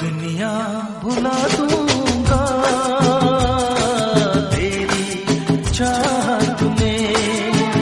दुनिया भुला दूँगा। तेरी चाह